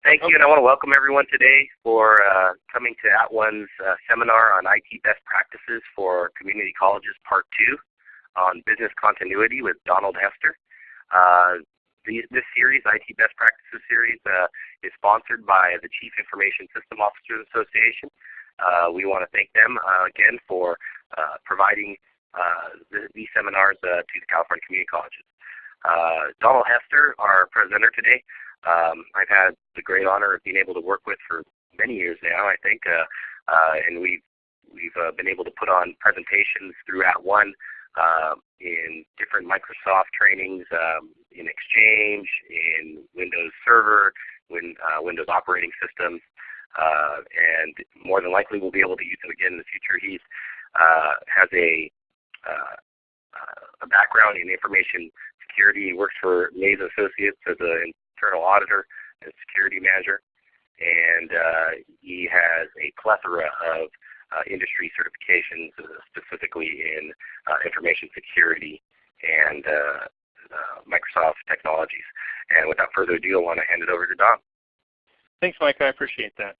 Thank you, and I want to welcome everyone today for uh, coming to @ONE's uh, seminar on IT best practices for community colleges, part two, on business continuity with Donald Hester. Uh, the, this series, IT Best Practices series, uh, is sponsored by the Chief Information System Officers Association. Uh, we want to thank them uh, again for providing the, these seminars to the California community colleges. Donald Hester, our presenter today, um, I've had the great honor of being able to work with for many years now, I think, uh, uh, and we've we've uh, been able to put on presentations throughout one uh, in different Microsoft trainings, um, in Exchange, in Windows Server, win, uh, Windows operating systems, uh, and more than likely we'll be able to use him again in the future. He has a a background in information security. He works for Maze Associates as an internal auditor and security manager. And uh, he has a plethora of uh, industry certifications, uh, specifically in uh, information security and uh, Microsoft technologies. And without further ado, I want to hand it over to Don. Thanks, Mike. I appreciate that.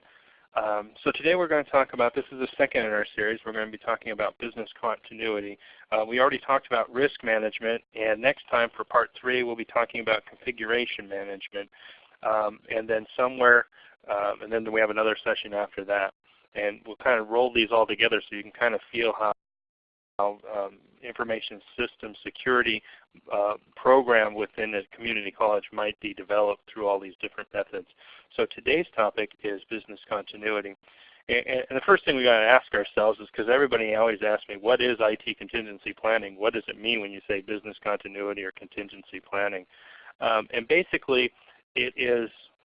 Um, so today we're going to talk about, this is the second in our series, we're going to be talking about business continuity. Uh, we already talked about risk management, and next time for part three we'll be talking about configuration management. Um, and then somewhere, um, and then we have another session after that. And we'll kind of roll these all together so you can kind of feel how how um, information system security uh, program within a community college might be developed through all these different methods. So today's topic is business continuity. And, and the first thing we got to ask ourselves is because everybody always asks me, what is IT contingency planning? What does it mean when you say business continuity or contingency planning? Um, and basically, it is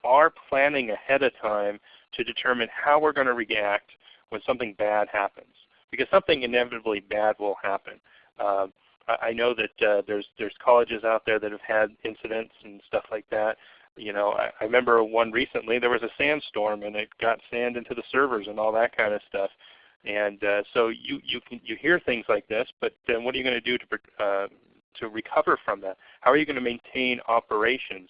our planning ahead of time to determine how we're going to react when something bad happens because something inevitably bad will happen. Uh, I know that uh, there's there's colleges out there that have had incidents and stuff like that. You know, I, I remember one recently. There was a sandstorm and it got sand into the servers and all that kind of stuff. And uh, so you you can you hear things like this, but then what are you going to do to uh, to recover from that? How are you going to maintain operations?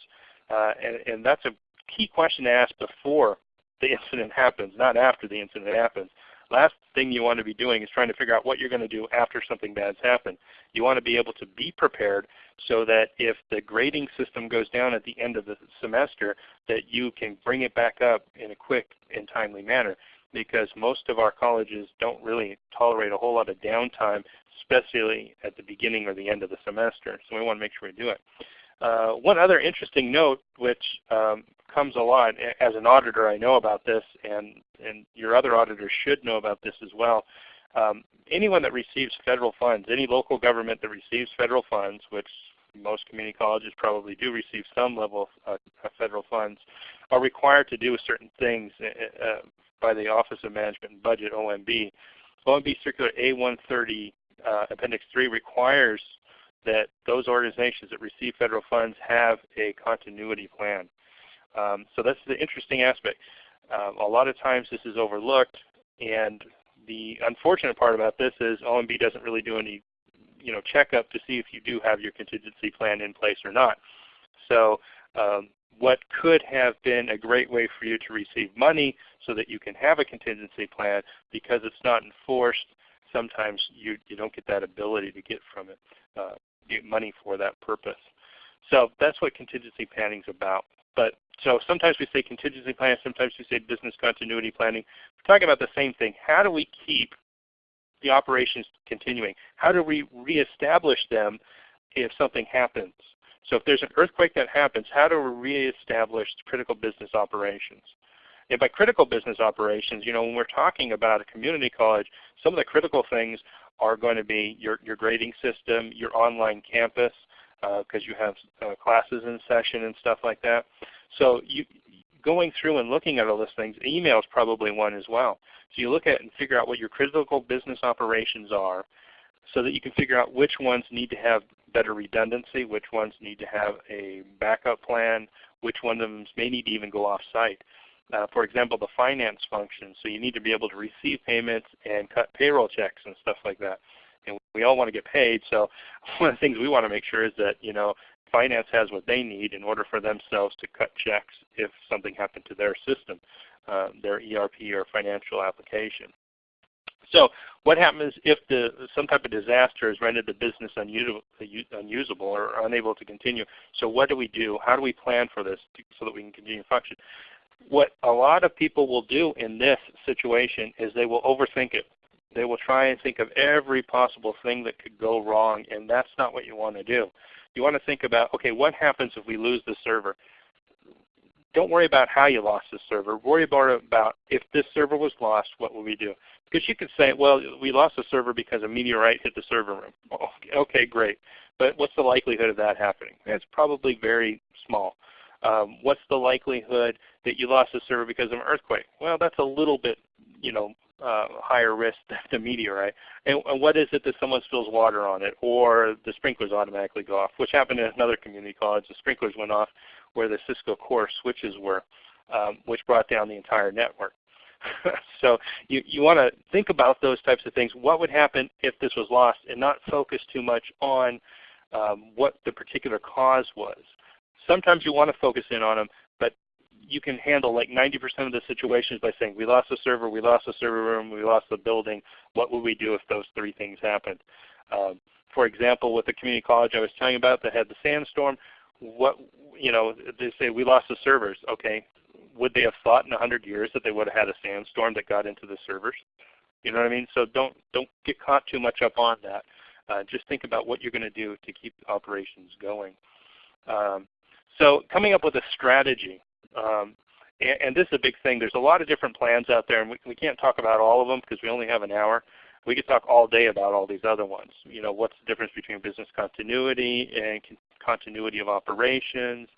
Uh, and, and that's a key question to ask before the incident happens, not after the incident happens. Last thing you want to be doing is trying to figure out what you're going to do after something bad's happened. You want to be able to be prepared so that if the grading system goes down at the end of the semester, that you can bring it back up in a quick and timely manner because most of our colleges don't really tolerate a whole lot of downtime, especially at the beginning or the end of the semester. So we want to make sure we do it. Uh, one other interesting note, which um, comes a lot as an auditor, I know about this, and and your other auditors should know about this as well. Um, anyone that receives federal funds, any local government that receives federal funds, which most community colleges probably do receive some level of uh, federal funds, are required to do certain things uh, uh by the Office of Management and Budget, OMB. OMB Circular A130 uh, Appendix 3 requires that those organizations that receive federal funds have a continuity plan. Um, so that's the interesting aspect. Um, a lot of times this is overlooked, and the unfortunate part about this is OMB doesn't really do any you know, checkup to see if you do have your contingency plan in place or not. So um, what could have been a great way for you to receive money so that you can have a contingency plan, because it's not enforced, sometimes you, you don't get that ability to get from it, uh, get money for that purpose. So that's what contingency planning is about. But so sometimes we say contingency planning, sometimes we say business continuity planning. We're talking about the same thing. How do we keep the operations continuing? How do we reestablish them if something happens? So if there's an earthquake that happens, how do we reestablish critical business operations? And by critical business operations, you know, when we're talking about a community college, some of the critical things are going to be your, your grading system, your online campus, because uh, you have uh, classes in session and stuff like that. So you, going through and looking at all those things, email is probably one as well. So you look at and figure out what your critical business operations are so that you can figure out which ones need to have better redundancy, which ones need to have a backup plan, which one of them may need to even go off-site. Uh, for example, the finance function. So you need to be able to receive payments and cut payroll checks and stuff like that and we all want to get paid. So one of the things we want to make sure is that you know finance has what they need in order for themselves to cut checks if something happened to their system, uh, their ERP or financial application. So what happens if the, some type of disaster has rendered the business unusable or unable to continue? So what do we do? How do we plan for this so that we can continue to function? What a lot of people will do in this situation is they will overthink it. They will try and think of every possible thing that could go wrong, and that's not what you want to do. You want to think about, okay, what happens if we lose the server? Don't worry about how you lost the server. Worry about, about if this server was lost, what will we do? Because you could say, well, we lost the server because a meteorite hit the server room. Okay, great. But what's the likelihood of that happening? It's probably very small. Um, what's the likelihood that you lost the server because of an earthquake? Well, that's a little bit, you know, uh, higher risk than the meteorite. And, and, what is it that someone spills water on it, or the sprinklers automatically go off, which happened in another community college. The sprinklers went off where the Cisco core switches were, um, which brought down the entire network. so you, you want to think about those types of things. What would happen if this was lost and not focus too much on um, what the particular cause was. Sometimes you want to focus in on them, but you can handle like 90% of the situations by saying, we lost the server, we lost the server room, we lost the building. What would we do if those three things happened? Um, for example, with the community college I was telling about that had the sandstorm, what you know, they say we lost the servers. Okay, would they have thought in 100 years that they would have had a sandstorm that got into the servers? You know what I mean? So don't don't get caught too much up on that. Uh, just think about what you're going to do to keep operations going. Um, so coming up with a strategy. Um, and, and, this is a big thing. There's a lot of different plans out there, and we, we can't talk about all of them because we only have an hour. We could talk all day about all these other ones. You know, what's the difference between business continuity and con continuity of operations,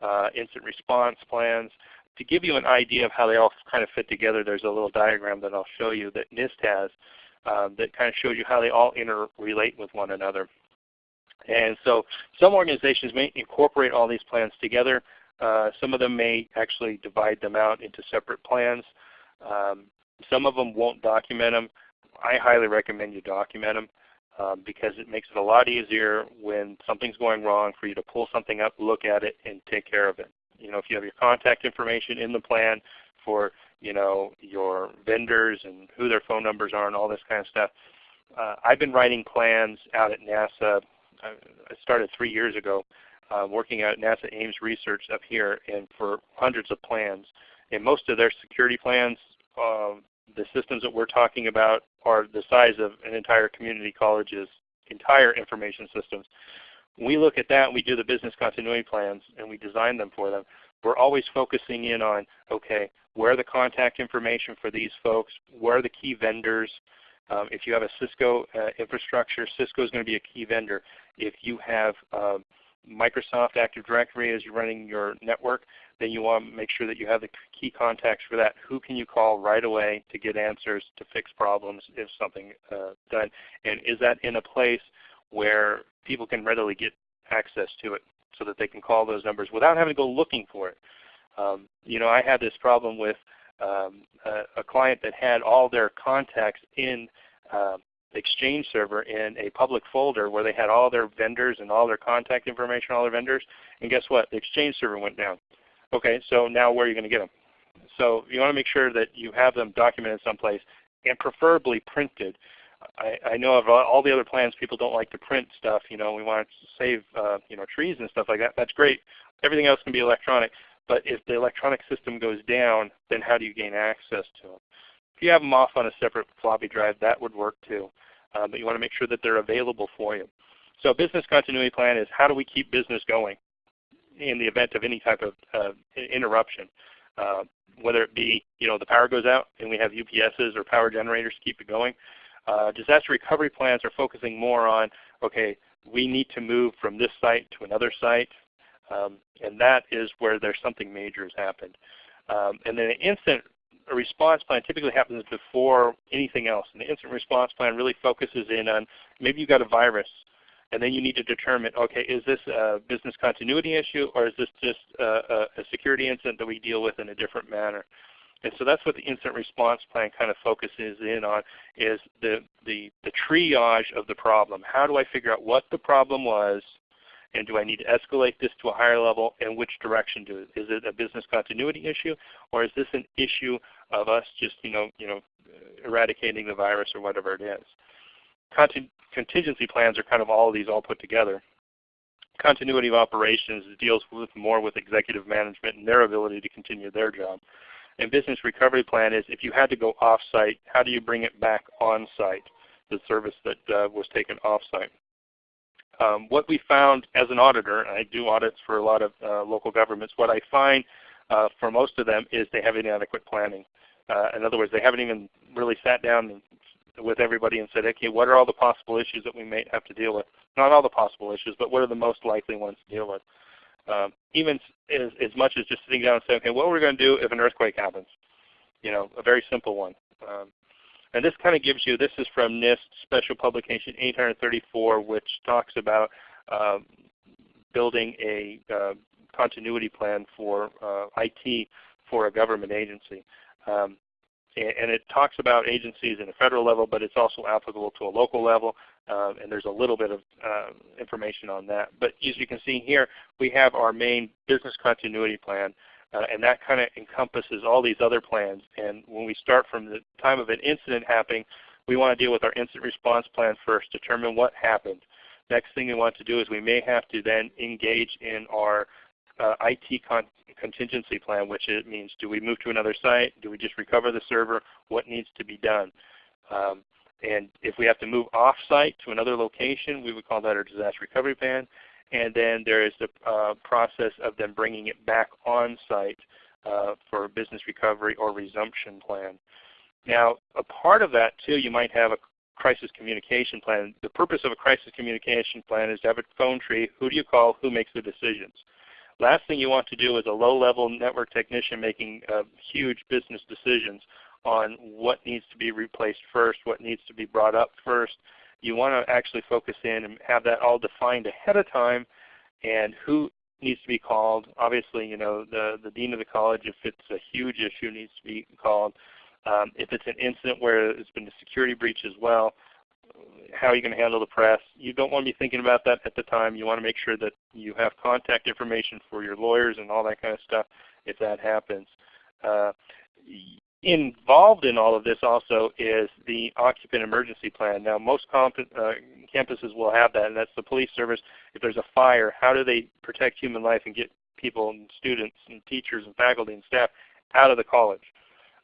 uh, instant response plans. To give you an idea of how they all kind of fit together, there's a little diagram that I'll show you that NIST has um, that kind of shows you how they all interrelate with one another. And so some organizations may incorporate all these plans together. Uh, some of them may actually divide them out into separate plans. Um, some of them won't document them. I highly recommend you document them um, because it makes it a lot easier when something's going wrong for you to pull something up, look at it, and take care of it. You know, if you have your contact information in the plan for you know your vendors and who their phone numbers are and all this kind of stuff. Uh, I've been writing plans out at NASA I started three years ago uh, working at NASA Ames Research up here and for hundreds of plans. And most of their security plans, uh, the systems that we're talking about are the size of an entire community college's entire information systems. we look at that and we do the business continuity plans and we design them for them, we're always focusing in on, okay, where are the contact information for these folks? Where are the key vendors? Um, if you have a Cisco uh, infrastructure, Cisco is going to be a key vendor. If you have um, Microsoft Active Directory as you're running your network, then you want to make sure that you have the key contacts for that. Who can you call right away to get answers to fix problems if something uh, done? And is that in a place where people can readily get access to it so that they can call those numbers without having to go looking for it? Um, you know, I had this problem with um, a, a, client that had all their contacts in uh, Exchange server in a public folder where they had all their vendors and all their contact information, all their vendors. And guess what? The Exchange server went down. Okay, so now where are you going to get them? So you want to make sure that you have them documented someplace and preferably printed. I, I know of all the other plans, people don't like to print stuff. You know, we want to save uh, you know trees and stuff like that. That's great. Everything else can be electronic. But if the electronic system goes down, then how do you gain access to them? If you have them off on a separate floppy drive, that would work too. Uh, but you want to make sure that they're available for you. So a business continuity plan is how do we keep business going in the event of any type of uh, interruption. Uh, whether it be you know the power goes out and we have UPSs or power generators to keep it going. Uh, disaster recovery plans are focusing more on okay we need to move from this site to another site um, and that is where there's something major has happened. Um, and then an instant response plan typically happens before anything else. And the instant response plan really focuses in on maybe you've got a virus and then you need to determine, okay, is this a business continuity issue or is this just a, a security incident that we deal with in a different manner? And so that's what the instant response plan kind of focuses in on is the, the, the triage of the problem. How do I figure out what the problem was And do I need to escalate this to a higher level? And which direction do it? Is it a business continuity issue, or is this an issue of us just you know you know eradicating the virus or whatever it is? Contin contingency plans are kind of all of these all put together. Continuity of operations deals with more with executive management and their ability to continue their job. And business recovery plan is if you had to go off-site, how do you bring it back on-site, the service that uh, was taken off-site. Um, what we found as an auditor, and I do audits for a lot of uh, local governments, what I find uh, for most of them is they have inadequate planning. Uh, in other words, they haven't even really sat down with everybody and said, okay, what are all the possible issues that we may have to deal with? Not all the possible issues, but what are the most likely ones to deal with? Um, even as, as much as just sitting down and saying, okay, what are we going to do if an earthquake happens? You know, a very simple one. Um, and this kind of gives you, this is from NIST Special Publication 834, which talks about um, building a uh, continuity plan for uh, IT for a government agency. Um, and it talks about agencies in a federal level, but it's also applicable to a local level. Uh, and there's a little bit of uh, information on that. But as you can see here, we have our main business continuity plan, uh, and that kind of encompasses all these other plans. And when we start from the time of an incident happening, we want to deal with our incident response plan first, determine what happened. Next thing we want to do is we may have to then engage in our uh, IT con contingency plan, which it means do we move to another site? Do we just recover the server? What needs to be done? Um, and if we have to move off-site to another location, we would call that our disaster recovery plan. And then there is the uh, process of them bringing it back on-site uh, for business recovery or resumption plan. Now, a part of that too, you might have a crisis communication plan. The purpose of a crisis communication plan is to have a phone tree. Who do you call? Who makes the decisions? Last thing you want to do is a low-level network technician making uh, huge business decisions on what needs to be replaced first, what needs to be brought up first. You want to actually focus in and have that all defined ahead of time and who needs to be called. Obviously, you know, the, the dean of the college, if it's a huge issue, needs to be called. Um, if it's an incident where there's been a security breach as well, how are you going to handle the press? You don't want to be thinking about that at the time. You want to make sure that you have contact information for your lawyers and all that kind of stuff if that happens. Uh, involved in all of this also is the occupant emergency plan. Now most uh, campuses will have that, and that's the police service. If there's a fire, how do they protect human life and get people and students and teachers and faculty and staff out of the college?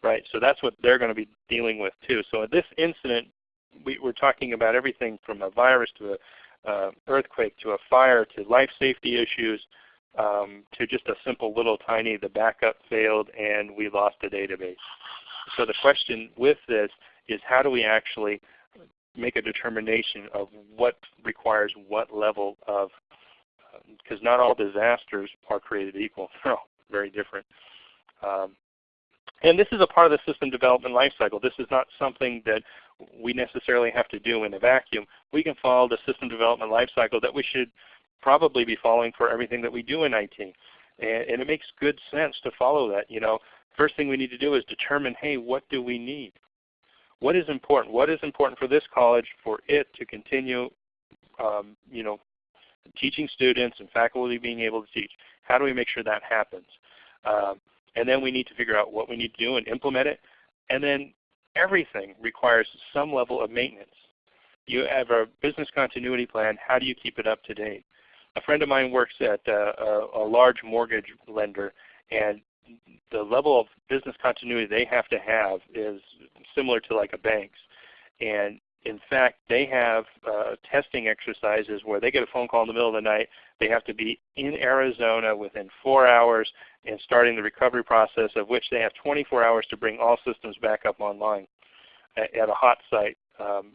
Right, so that's what they're going to be dealing with too. So in this incident, we, are talking about everything from a virus to a uh, earthquake to a fire to life safety issues um, to just a simple little tiny the backup failed and we lost the database. So the question with this is how do we actually make a determination of what requires what level of, because um, not all disasters are created equal. They're all very different. Um, and this is a part of the system development lifecycle. This is not something that we necessarily have to do in a vacuum. We can follow the system development lifecycle that we should probably be following for everything that we do in IT. And, and, it makes good sense to follow that. You know, first thing we need to do is determine, hey, what do we need? What is important? What is important for this college for it to continue, um, you know, teaching students and faculty being able to teach? How do we make sure that happens? Um, and then we need to figure out what we need to do and implement it. And then everything requires some level of maintenance. You have a business continuity plan. How do you keep it up to date? A friend of mine works at uh, a, a large mortgage lender, and the level of business continuity they have to have is similar to like a bank's. And in fact, they have uh, testing exercises where they get a phone call in the middle of the night. They have to be in Arizona within four hours and starting the recovery process of which they have 24 hours to bring all systems back up online at, at a hot site um,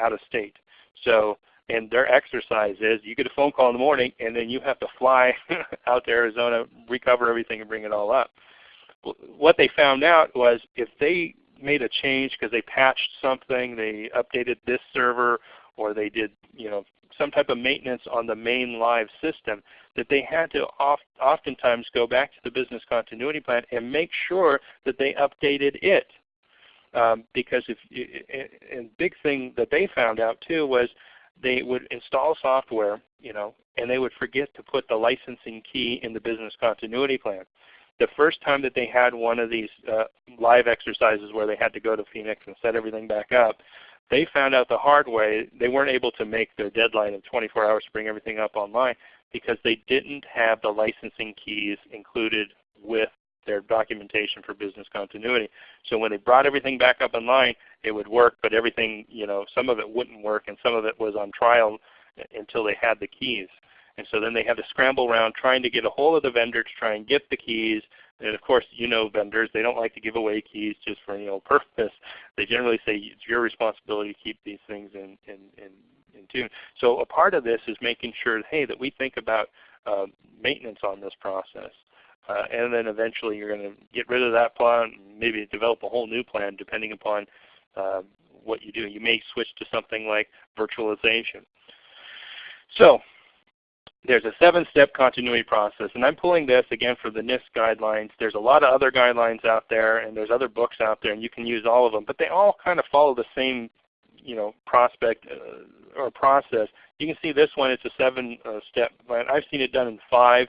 out of state. So, and their exercise is you get a phone call in the morning and then you have to fly out to Arizona, recover everything and bring it all up. What they found out was if they made a change because they patched something, they updated this server, or they did you know some type of maintenance on the main live system, that they had to oft, oftentimes go back to the business continuity plan and make sure that they updated it. Um, because if and big thing that they found out too was they would install software, you know, and they would forget to put the licensing key in the business continuity plan. The first time that they had one of these uh, live exercises where they had to go to Phoenix and set everything back up, they found out the hard way they weren't able to make their deadline of 24 hours to bring everything up online because they didn't have the licensing keys included with their documentation for business continuity. So when they brought everything back up online, it would work, but everything, you know, some of it wouldn't work and some of it was on trial until they had the keys. And so then they had to scramble around trying to get a hold of the vendor to try and get the keys. And of course, you know vendors, they don't like to give away keys just for any old purpose. They generally say it's your responsibility to keep these things in, in, in, in tune. So a part of this is making sure, hey, that we think about uh, maintenance on this process. Uh, and then eventually you're going to get rid of that plan, and maybe develop a whole new plan depending upon uh, what you do. You may switch to something like virtualization. So there's a seven-step continuity process, and I'm pulling this again for the NIST guidelines. There's a lot of other guidelines out there, and there's other books out there, and you can use all of them. But they all kind of follow the same, you know, prospect uh, or process. You can see this one; it's a seven-step uh, plan. I've seen it done in five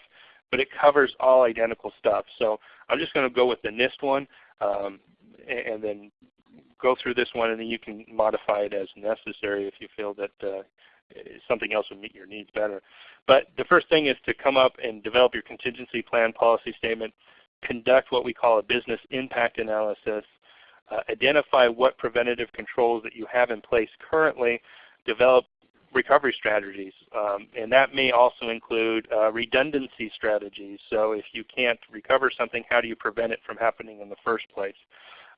but it covers all identical stuff. So I'm just going to go with the NIST one um, and then go through this one and then you can modify it as necessary if you feel that uh, something else would meet your needs better. But the first thing is to come up and develop your contingency plan policy statement, conduct what we call a business impact analysis, uh, identify what preventative controls that you have in place currently, develop recovery strategies. Um, and that may also include uh, redundancy strategies. So if you can't recover something, how do you prevent it from happening in the first place?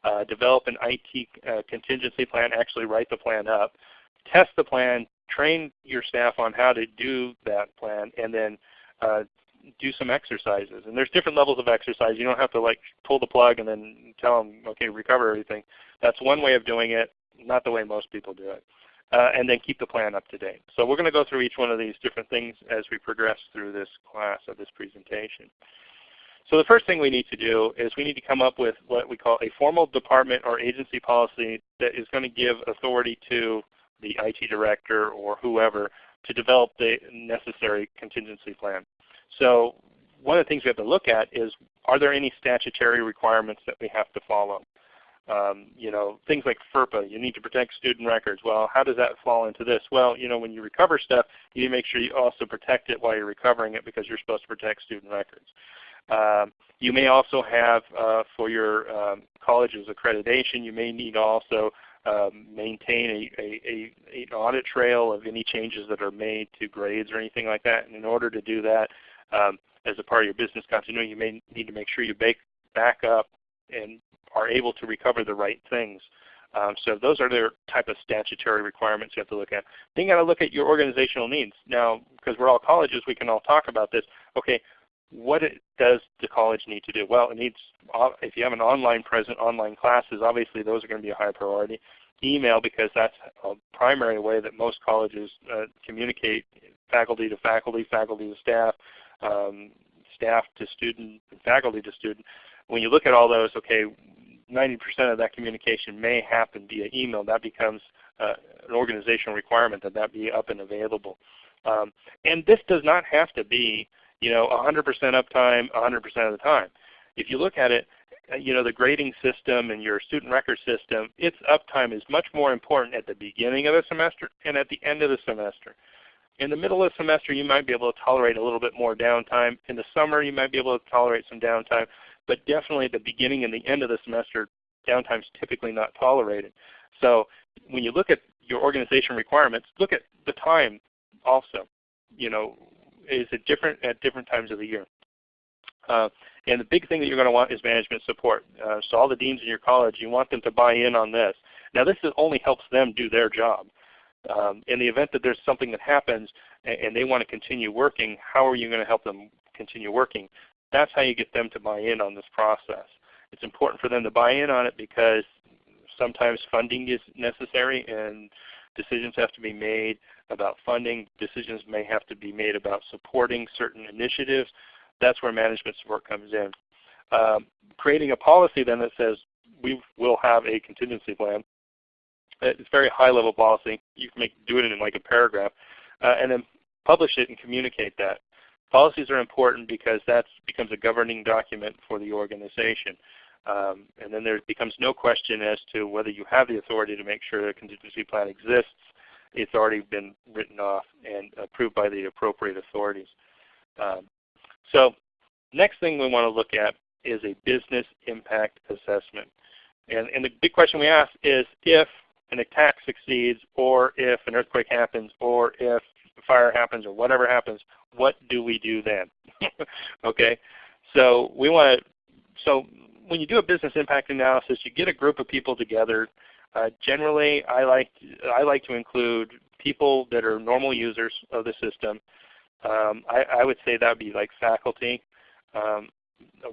Uh, develop an IT uh, contingency plan, actually write the plan up, test the plan, train your staff on how to do that plan, and then uh, do some exercises. And there's different levels of exercise. You don't have to like pull the plug and then tell them, okay, recover everything. That's one way of doing it, not the way most people do it uh, and then keep the plan up to date. So we're going to go through each one of these different things as we progress through this class of this presentation. So the first thing we need to do is we need to come up with what we call a formal department or agency policy that is going to give authority to the IT director or whoever to develop the necessary contingency plan. So one of the things we have to look at is are there any statutory requirements that we have to follow? Um, you know, things like FERPA, you need to protect student records. Well, how does that fall into this? Well, you know, when you recover stuff, you need to make sure you also protect it while you're recovering it because you're supposed to protect student records. Um, you may also have uh, for your um, college's accreditation, you may need also um, maintain a, a, a, an audit trail of any changes that are made to grades or anything like that. And in order to do that, um, as a part of your business continuity, you may need to make sure you back up and are able to recover the right things. Um, so those are the type of statutory requirements you have to look at. Then you got to look at your organizational needs. Now, because we're all colleges, we can all talk about this. Okay, what it, does the college need to do? Well, it needs, uh, if you have an online present, online classes, obviously those are going to be a high priority. Email, because that's a primary way that most colleges uh, communicate faculty to faculty, faculty to staff, um, staff to student, faculty to student. When you look at all those, okay, 90% of that communication may happen via email. That becomes uh, an organizational requirement that that be up and available. Um, and this does not have to be you know 100% uptime 100% of the time. If you look at it, uh, you know the grading system and your student record system, its uptime is much more important at the beginning of the semester and at the end of the semester. In the middle of the semester, you might be able to tolerate a little bit more downtime. In the summer, you might be able to tolerate some downtime but definitely at the beginning and the end of the semester, downtime is typically not tolerated. So when you look at your organization requirements, look at the time also. You know, is it different at different times of the year? Uh, and the big thing that you're going to want is management support. Uh, so all the deans in your college, you want them to buy in on this. Now this only helps them do their job. Um, in the event that there's something that happens and, and they want to continue working, how are you going to help them continue working? That's how you get them to buy in on this process. It's important for them to buy in on it because sometimes funding is necessary and decisions have to be made about funding. Decisions may have to be made about supporting certain initiatives. That's where management support comes in. Um, creating a policy then that says we will have a contingency plan It's very high-level policy. You can make, do it in like a paragraph, uh, and then publish it and communicate that. Policies are important because that becomes a governing document for the organization. Um, and then there becomes no question as to whether you have the authority to make sure a contingency plan exists. It's already been written off and approved by the appropriate authorities. Um, so next thing we want to look at is a business impact assessment. And, and the big question we ask is if an attack succeeds or if an earthquake happens or if a fire happens or whatever happens, what do we do then? okay, so we want to, so when you do a business impact analysis, you get a group of people together. Uh, generally, I like, I like to include people that are normal users of the system. Um, I, I, would say that would be like faculty, um,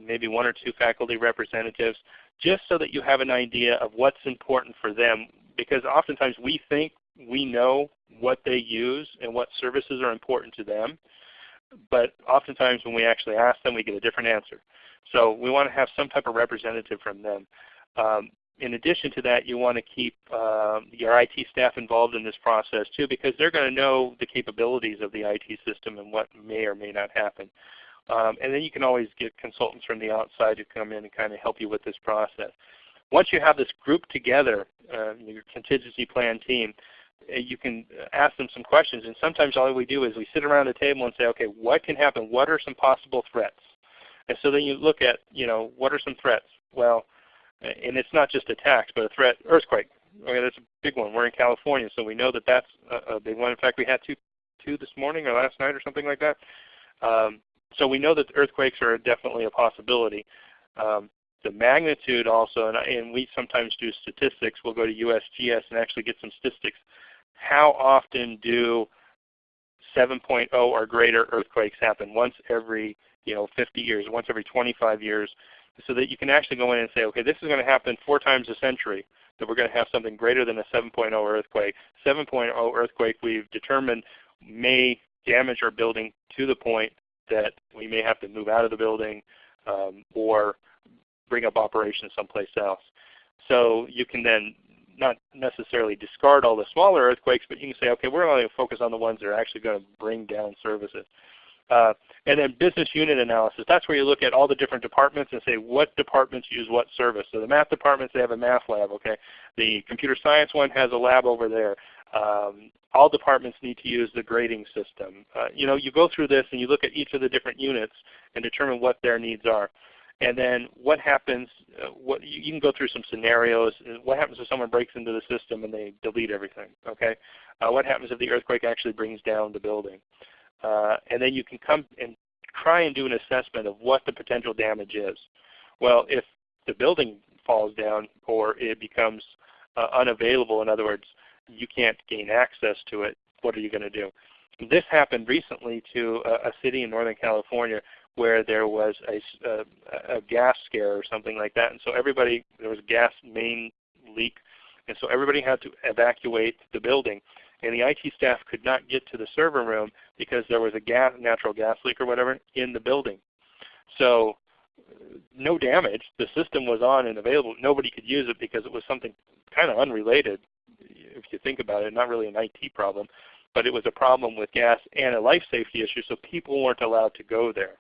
maybe one or two faculty representatives, just so that you have an idea of what's important for them. Because oftentimes we think we know what they use and what services are important to them. But oftentimes when we actually ask them, we get a different answer. So we want to have some type of representative from them. Um, in addition to that, you want to keep uh, your IT staff involved in this process too because they're going to know the capabilities of the IT system and what may or may not happen. Um, and then you can always get consultants from the outside to come in and kind of help you with this process. Once you have this group together, uh, your contingency plan team, uh, you can ask them some questions. And sometimes all we do is we sit around the table and say, okay, what can happen? What are some possible threats? And so then you look at, you know, what are some threats? Well, and it's not just attacks, but a threat, earthquake. Okay, that's a big one. We're in California, so we know that that's a, a big one. In fact, we had two, two this morning or last night or something like that. Um, so we know that earthquakes are definitely a possibility. Um, the magnitude also, and, and, we sometimes do statistics. We'll go to USGS and actually get some statistics. How often do 7.0 or greater earthquakes happen? Once every you know 50 years, once every 25 years, so that you can actually go in and say, okay, this is going to happen four times a century. That we're going to have something greater than a 7.0 earthquake. 7.0 earthquake we've determined may damage our building to the point that we may have to move out of the building um, or bring up operations someplace else. So you can then not necessarily discard all the smaller earthquakes, but you can say, okay, we're only going to focus on the ones that are actually going to bring down services. Uh, and then business unit analysis. That's where you look at all the different departments and say what departments use what service. So the math departments, they have a math lab. Okay, The computer science one has a lab over there. Um, all departments need to use the grading system. Uh, you know, you go through this and you look at each of the different units and determine what their needs are. And then what happens, uh, what, you can go through some scenarios. What happens if someone breaks into the system and they delete everything? Okay, uh, What happens if the earthquake actually brings down the building? Uh, and then you can come and try and do an assessment of what the potential damage is. Well, if the building falls down or it becomes uh, unavailable, in other words, you can't gain access to it, what are you going to do? This happened recently to a, a, city in Northern California where there was a, a, a, gas scare or something like that. And so everybody, there was a gas main leak. And so everybody had to evacuate the building. And the IT staff could not get to the server room because there was a gas, natural gas leak or whatever in the building. So no damage. The system was on and available. Nobody could use it because it was something kind of unrelated if you think about it, not really an IT problem, but it was a problem with gas and a life safety issue, so people weren't allowed to go there.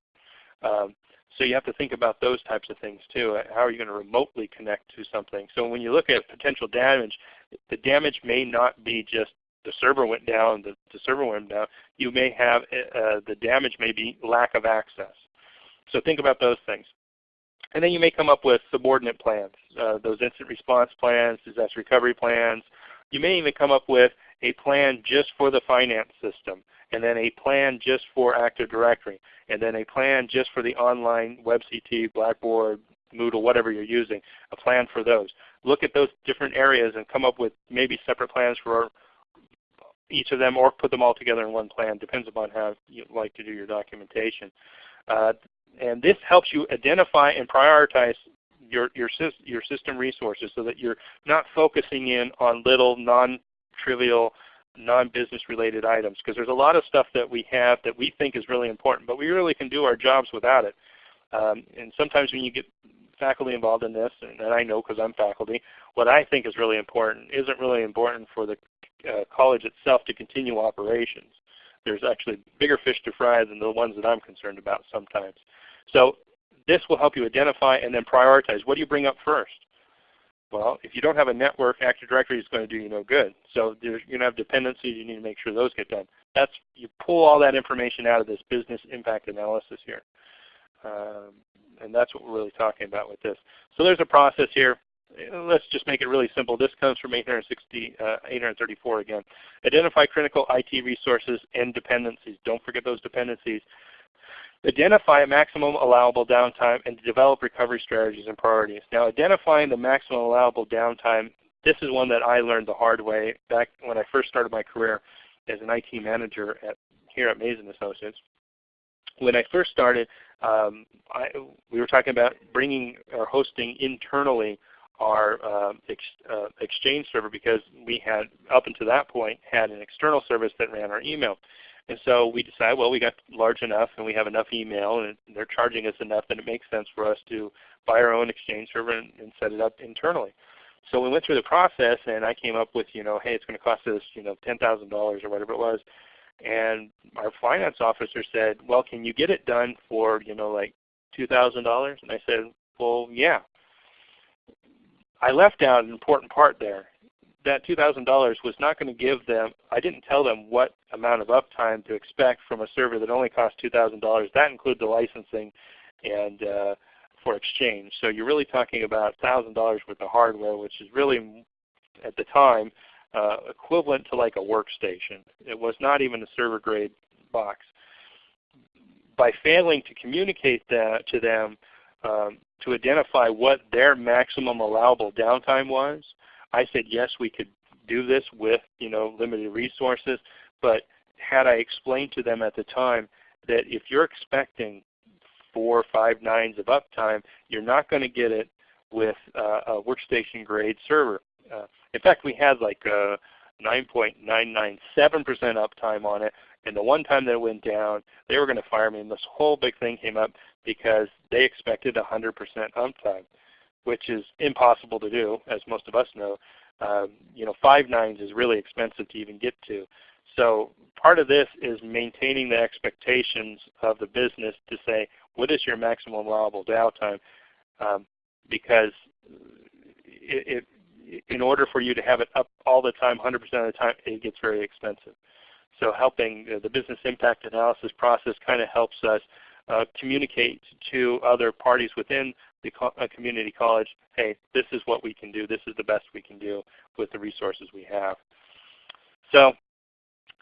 Um, so you have to think about those types of things too. How are you going to remotely connect to something? So when you look at potential damage, the damage may not be just the server went down, the, the server went down. You may have uh, the damage may be lack of access. So think about those things. And then you may come up with subordinate plans, uh, those instant response plans, disaster recovery plans, you may even come up with a plan just for the finance system, and then a plan just for Active Directory, and then a plan just for the online WebCT, Blackboard, Moodle, whatever you're using, a plan for those. Look at those different areas and come up with maybe separate plans for each of them or put them all together in one plan. Depends upon how you like to do your documentation. Uh, and this helps you identify and prioritize your, your, your system resources so that you're not focusing in on little non-trivial, non-business related items because there's a lot of stuff that we have that we think is really important, but we really can do our jobs without it. Um, and sometimes when you get faculty involved in this, and, I know because I'm faculty, what I think is really important isn't really important for the uh, college itself to continue operations. There's actually bigger fish to fry than the ones that I'm concerned about sometimes. So this will help you identify and then prioritize. What do you bring up first? Well, if you don't have a network, Active Directory is going to do you no good. So you're going to have dependencies. You need to make sure those get done. That's you pull all that information out of this business impact analysis here, um, and that's what we're really talking about with this. So there's a process here. Let's just make it really simple. This comes from 860, uh, 834 again. Identify critical IT resources and dependencies. Don't forget those dependencies. Identify a maximum allowable downtime and develop recovery strategies and priorities. Now identifying the maximum allowable downtime, this is one that I learned the hard way back when I first started my career as an IT manager at, here at Maze & Associates. When I first started, um, I, we were talking about bringing or hosting internally our uh, ex, uh, Exchange server because we had, up until that point, had an external service that ran our email. And so we decided, well, we got large enough and we have enough email and they're charging us enough that it makes sense for us to buy our own Exchange server and, and set it up internally. So we went through the process and I came up with, you know, hey, it's going to cost us, you know, $10,000 or whatever it was. And our finance officer said, well, can you get it done for, you know, like $2,000? And I said, well, yeah. I left out an important part there that $2,000 was not going to give them, I didn't tell them what amount of uptime to expect from a server that only cost $2,000. That includes the licensing and uh, for exchange. So you're really talking about $1,000 worth of hardware, which is really, at the time, uh, equivalent to like a workstation. It was not even a server grade box. By failing to communicate that to them um, to identify what their maximum allowable downtime was, I said yes, we could do this with you know limited resources, but had I explained to them at the time that if you're expecting four five nines of uptime, you're not going to get it with uh, a workstation grade server. Uh, in fact, we had like a 9.997% uptime on it, and the one time that it went down, they were going to fire me, and this whole big thing came up because they expected 100% uptime which is impossible to do, as most of us know. Um, you know, five nines is really expensive to even get to. So part of this is maintaining the expectations of the business to say, what is your maximum allowable downtime? Um, because it, it, in order for you to have it up all the time, 100% of the time, it gets very expensive. So helping the business impact analysis process kind of helps us uh, communicate to other parties within the co community college, hey, this is what we can do. This is the best we can do with the resources we have. So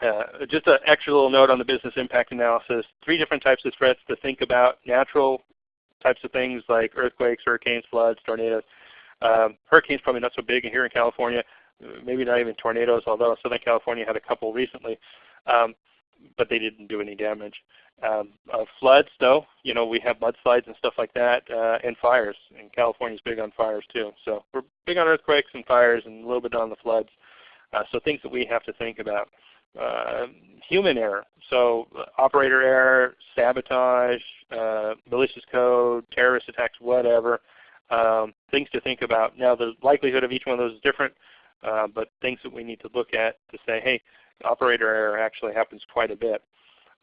uh, just an extra little note on the business impact analysis. Three different types of threats to think about. Natural types of things like earthquakes, hurricanes, floods, tornadoes. Um, hurricanes probably not so big here in California. Maybe not even tornadoes, although Southern California had a couple recently. Um, but they didn't do any damage. Um, uh, floods, though, you know, we have mudslides and stuff like that, uh, and fires. And California's big on fires too. So we're big on earthquakes and fires, and a little bit on the floods. Uh, so things that we have to think about. Uh, human error, so uh, operator error, sabotage, uh, malicious code, terrorist attacks, whatever. Um, things to think about. Now the likelihood of each one of those is different, uh, but things that we need to look at to say, hey, operator error actually happens quite a bit.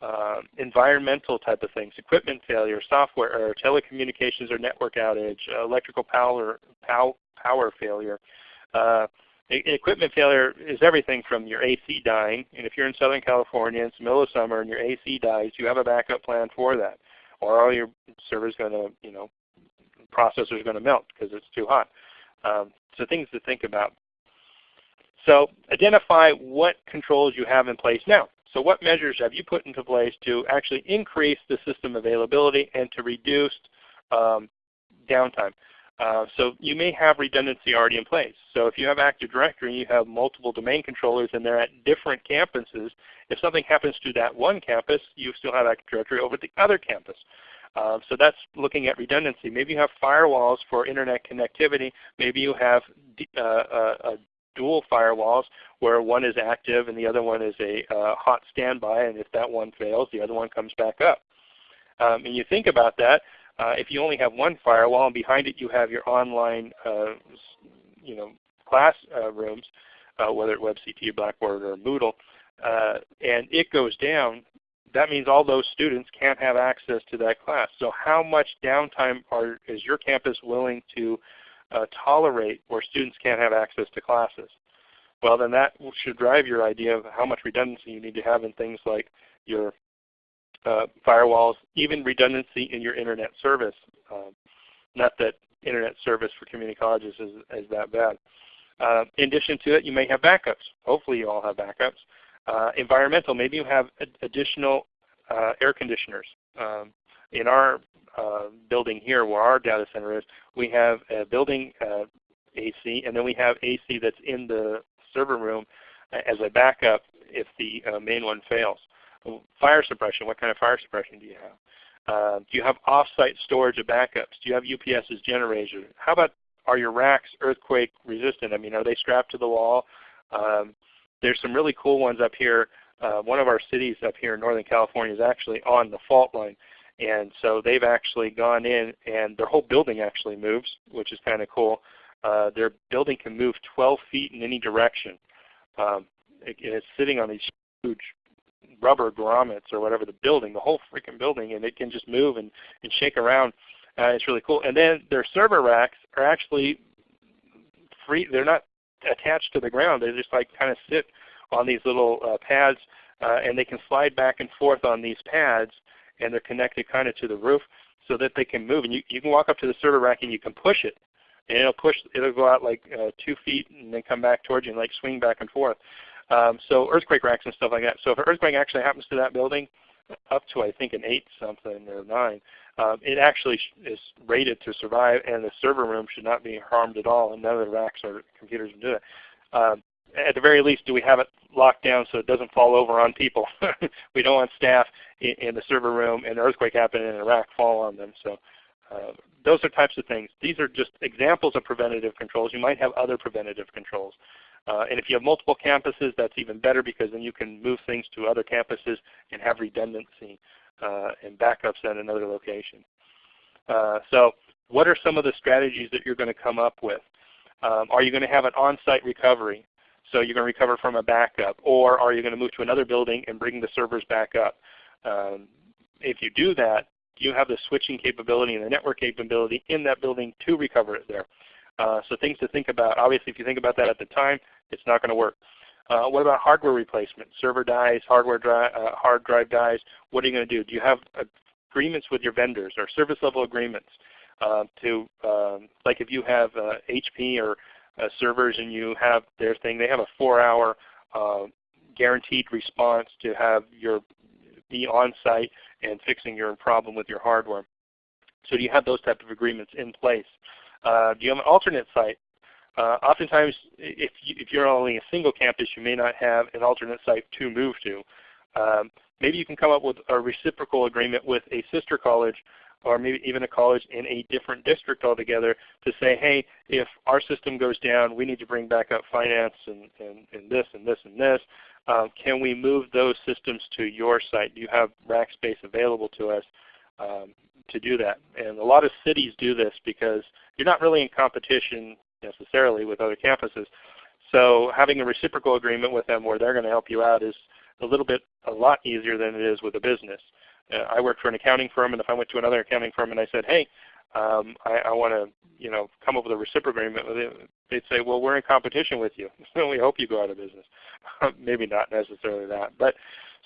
Uh, environmental type of things, equipment failure, software error, telecommunications or network outage, electrical power, pow, power failure. Uh, equipment failure is everything from your AC dying, and if you're in Southern California, it's the middle of summer and your AC dies, you have a backup plan for that. Or all your server's going to, you know, processor's going to melt because it's too hot. Um, so things to think about. So identify what controls you have in place now. So what measures have you put into place to actually increase the system availability and to reduce um, downtime? Uh, so you may have redundancy already in place. So if you have Active Directory and you have multiple domain controllers and they're at different campuses, if something happens to that one campus, you still have Active Directory over the other campus. Uh, so that's looking at redundancy. Maybe you have firewalls for internet connectivity. Maybe you have uh, a, a dual firewalls where one is active and the other one is a uh, hot standby, and if that one fails, the other one comes back up. Um, and you think about that, Uh, if you only have one firewall and behind it you have your online uh, you know, class uh, rooms, uh, whether it's WebCT, Blackboard, or Moodle, uh, and it goes down, that means all those students can't have access to that class. So how much downtime are, is your campus willing to uh, tolerate where students can't have access to classes? Well, then that should drive your idea of how much redundancy you need to have in things like your uh, firewalls, even redundancy in your internet service. Um, not that internet service for community colleges is, is that bad. Uh, in addition to it, you may have backups. Hopefully you all have backups. Uh, environmental, maybe you have ad additional uh, air conditioners. Um, in our uh, building here where our data center is, we have a building uh, AC and then we have AC that's in the server room as a backup if the uh, main one fails. Fire suppression, what kind of fire suppression do you have? Uh, do you have off-site storage of backups? Do you have UPS's generator? How about are your racks earthquake resistant? I mean, are they strapped to the wall? Um, there's some really cool ones up here. Uh, one of our cities up here in Northern California is actually on the fault line. And so they've actually gone in and their whole building actually moves, which is kind of cool. Uh, their building can move 12 feet in any direction. Um, it, it's sitting on these huge rubber grommets or whatever, the building, the whole freaking building, and it can just move and, and shake around. Uh, it's really cool. And then their server racks are actually free. They're not attached to the ground. They just like kind of sit on these little uh, pads, uh, and they can slide back and forth on these pads, and they're connected kind of to the roof so that they can move. And you, you can walk up to the server rack and you can push it, and it'll push. It'll go out like uh, two feet and then come back towards you and like swing back and forth. Um, so earthquake racks and stuff like that. So if an earthquake actually happens to that building, up to I think an 8 something or 9, um, it actually is rated to survive and the server room should not be harmed at all and none of the racks or computers can do that. Um, at the very least, do we have it locked down so it doesn't fall over on people? we don't want staff in, in, the server room and an earthquake happening in a rack fall on them. So uh, those are types of things. These are just examples of preventative controls. You might have other preventative controls. Uh, and if you have multiple campuses, that's even better because then you can move things to other campuses and have redundancy uh, and backups at another location. Uh, so what are some of the strategies that you're going to come up with? Um, are you going to have an on-site recovery? So you're going to recover from a backup. Or are you going to move to another building and bring the servers back up? Um, if you do that, you have the switching capability and the network capability in that building to recover it there. Uh, so things to think about. Obviously, if you think about that at the time, it's not going to work. Uh, what about hardware replacement? Server dies, hardware uh, hard drive dies. What are you going to do? Do you have agreements with your vendors or service level agreements uh, to, um, like if you have HP uh, or servers and you have their thing, they have a four-hour uh, guaranteed response to have your be on site and fixing your problem with your hardware. So do you have those type of agreements in place? Uh, do you have an alternate site? Uh, oftentimes, if, you, if you're only a single campus, you may not have an alternate site to move to. Um, maybe you can come up with a reciprocal agreement with a sister college or maybe even a college in a different district altogether to say, hey, if our system goes down, we need to bring back up finance and, and, and this and this and this. Um, can we move those systems to your site? Do you have rack space available to us um, to do that? And a lot of cities do this because you're not really in competition necessarily with other campuses. So having a reciprocal agreement with them where they're going to help you out is a little bit, a lot easier than it is with a business. Uh, I work for an accounting firm, and if I went to another accounting firm and I said, hey, um, I, I want to you know, come up with a reciprocal agreement they'd say, well, we're in competition with you. we hope you go out of business. Maybe not necessarily that. But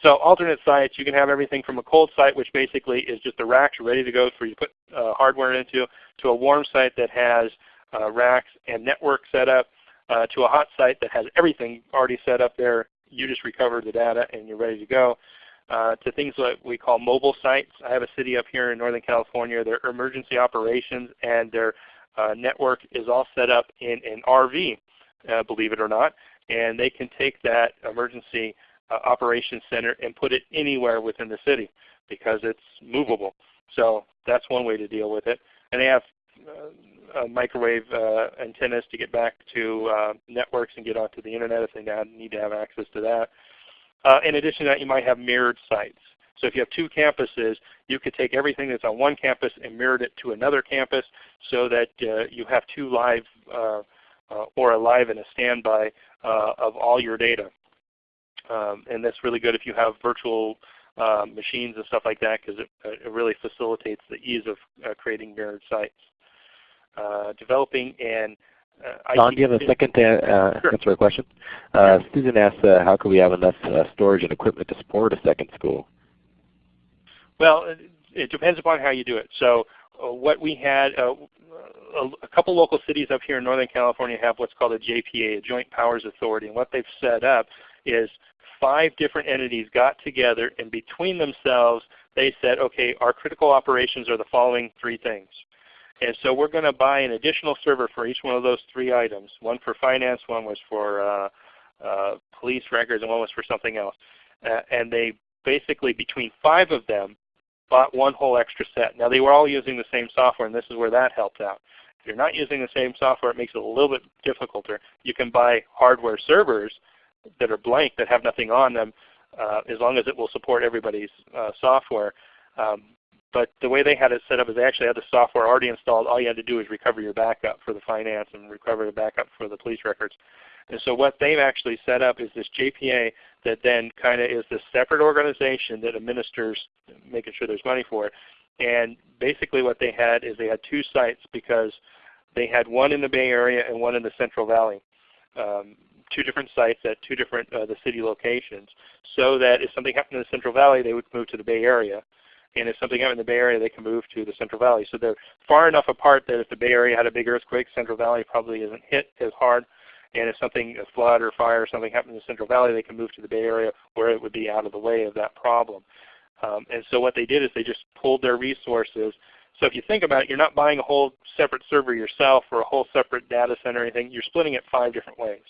so alternate sites, you can have everything from a cold site, which basically is just a rack ready to go for you to put uh, hardware into, to a warm site that has uh, racks and network set up, uh, to a hot site that has everything already set up there. You just recover the data and you're ready to go. Uh, to things like we call mobile sites. I have a city up here in Northern California. Their emergency operations and their uh, network is all set up in an RV, uh, believe it or not, and they can take that emergency uh, operations center and put it anywhere within the city because it's movable. So that's one way to deal with it. And they have uh, microwave antennas to get back to networks and get onto the internet if they need to have access to that. In addition to that, you might have mirrored sites. So if you have two campuses, you could take everything that's on one campus and mirror it to another campus so that uh, you have two live uh, uh, or a live and a standby uh, of all your data. Um, and that's really good if you have virtual uh, machines and stuff like that because it, it, really facilitates the ease of creating mirrored sites. developing and uh, Don, do you have a second to uh, sure. answer a question? Uh, Susan asks, uh, how can we have enough uh, storage and equipment to support a second school? Well, it, it depends upon how you do it. So uh, what we had, a, a, couple local cities up here in Northern California have what's called a JPA, a Joint Powers Authority. And what they've set up is five different entities got together and between themselves they said, okay, our critical operations are the following three things. And so we're going to buy an additional server for each one of those three items. One for finance, one was for uh, uh, police records, and one was for something else. Uh, and they basically, between five of them, bought one whole extra set. Now they were all using the same software, and this is where that helped out. If you're not using the same software, it makes it a little bit difficulter. You can buy hardware servers that are blank that have nothing on them, uh, as long as it will support everybody's uh, software. Um, but the way they had it set up is they actually had the software already installed. All you had to do is recover your backup for the finance and recover the backup for the police records. And so what they've actually set up is this JPA that then kind of is this separate organization that administers making sure there's money for it. And basically what they had is they had two sites because they had one in the Bay Area and one in the Central Valley. Um, two different sites at two different uh, the city locations so that if something happened in the Central Valley they would move to the Bay Area and if something happened in the Bay Area, they can move to the Central Valley. So they're far enough apart that if the Bay Area had a big earthquake, Central Valley probably isn't hit as hard. And if something, a flood or fire or something happened in the Central Valley, they can move to the Bay Area where it would be out of the way of that problem. Um, and so what they did is they just pulled their resources. So if you think about it, you're not buying a whole separate server yourself or a whole separate data center or anything. You're splitting it five different ways.